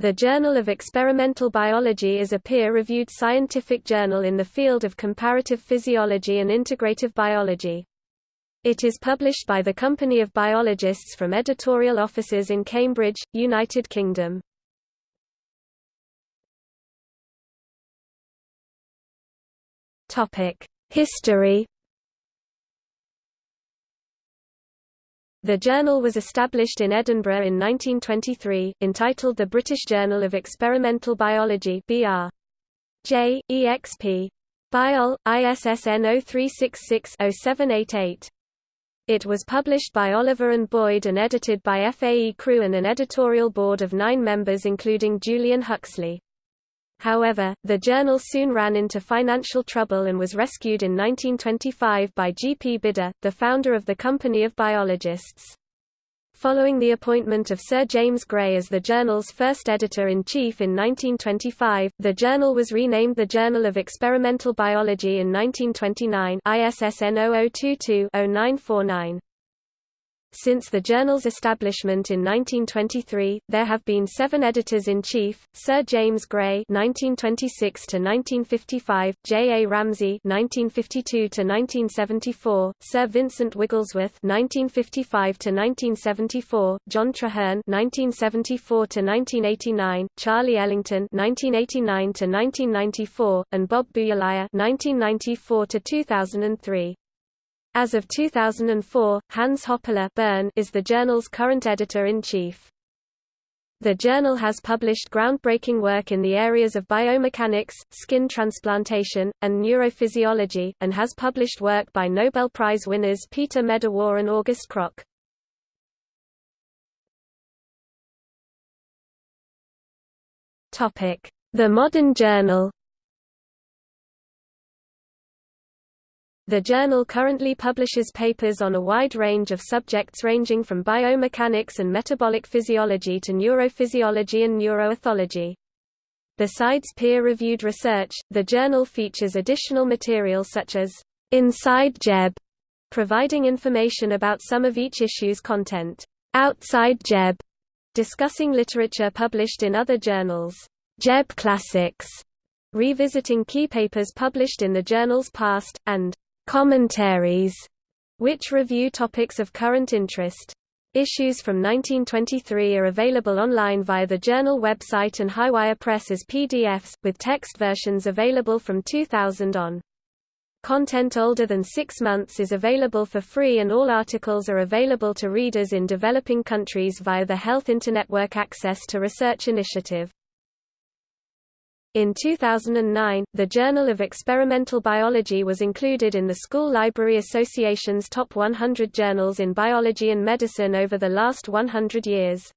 The Journal of Experimental Biology is a peer-reviewed scientific journal in the field of comparative physiology and integrative biology. It is published by the Company of Biologists from editorial offices in Cambridge, United Kingdom. History The journal was established in Edinburgh in 1923, entitled the British Journal of Experimental Biology BR. J. EXP. Biol, ISSN 0366-0788. It was published by Oliver and Boyd and edited by F. A. E. Crew and an editorial board of nine members including Julian Huxley. However, the journal soon ran into financial trouble and was rescued in 1925 by G. P. Bidder, the founder of the Company of Biologists. Following the appointment of Sir James Gray as the journal's first editor-in-chief in 1925, the journal was renamed the Journal of Experimental Biology in 1929 ISSN 0022-0949. Since the journal's establishment in 1923, there have been seven editors-in-chief, Sir James Gray (1926–1955), J. A. Ramsay (1952–1974), Sir Vincent Wigglesworth (1955–1974), John Treherne (1974–1989), Charlie Ellington (1989–1994), and Bob Boutilier (1994–2003). As of 2004, Hans Hoppeler Bern is the journal's current editor-in-chief. The journal has published groundbreaking work in the areas of biomechanics, skin transplantation, and neurophysiology, and has published work by Nobel Prize winners Peter Medawar and August Krogh. The modern journal The journal currently publishes papers on a wide range of subjects ranging from biomechanics and metabolic physiology to neurophysiology and neuroethology. Besides peer-reviewed research, the journal features additional material such as Inside JEB, providing information about some of each issue's content. Outside JEB, discussing literature published in other journals. JEB Classics, revisiting key papers published in the journal's past, and commentaries, which review topics of current interest. Issues from 1923 are available online via the journal website and Highwire Press as PDFs, with text versions available from 2000 on. Content older than six months is available for free and all articles are available to readers in developing countries via the Health Internetwork Access to Research Initiative. In 2009, the Journal of Experimental Biology was included in the School Library Association's top 100 journals in biology and medicine over the last 100 years.